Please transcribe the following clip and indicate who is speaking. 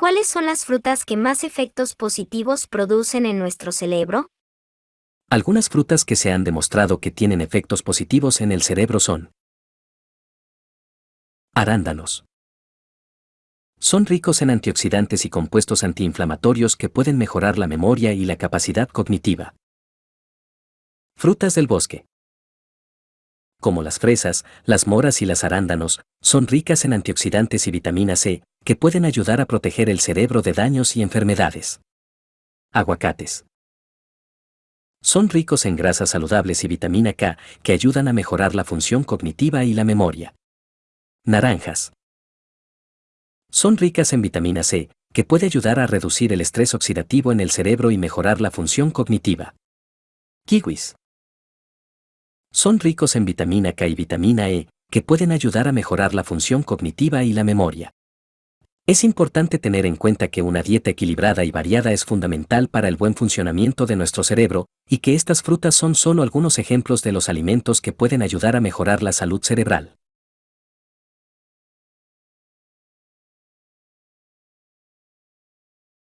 Speaker 1: ¿Cuáles son las frutas que más efectos positivos producen en nuestro cerebro?
Speaker 2: Algunas frutas que se han demostrado que tienen efectos positivos en el cerebro son arándanos. Son ricos en antioxidantes y compuestos antiinflamatorios que pueden mejorar la memoria y la capacidad cognitiva. Frutas del bosque. Como las fresas, las moras y las arándanos, son ricas en antioxidantes y vitamina C, que pueden ayudar a proteger el cerebro de daños y enfermedades. Aguacates. Son ricos en grasas saludables y vitamina K, que ayudan a mejorar la función cognitiva y la memoria. Naranjas. Son ricas en vitamina C, que puede ayudar a reducir el estrés oxidativo en el cerebro y mejorar la función cognitiva. Kiwis. Son ricos en vitamina K y vitamina E, que pueden ayudar a mejorar la función cognitiva y la memoria. Es importante tener en cuenta que una dieta equilibrada y variada es fundamental para el buen funcionamiento de nuestro cerebro, y que estas frutas son solo algunos ejemplos de los alimentos que pueden ayudar a mejorar la salud cerebral.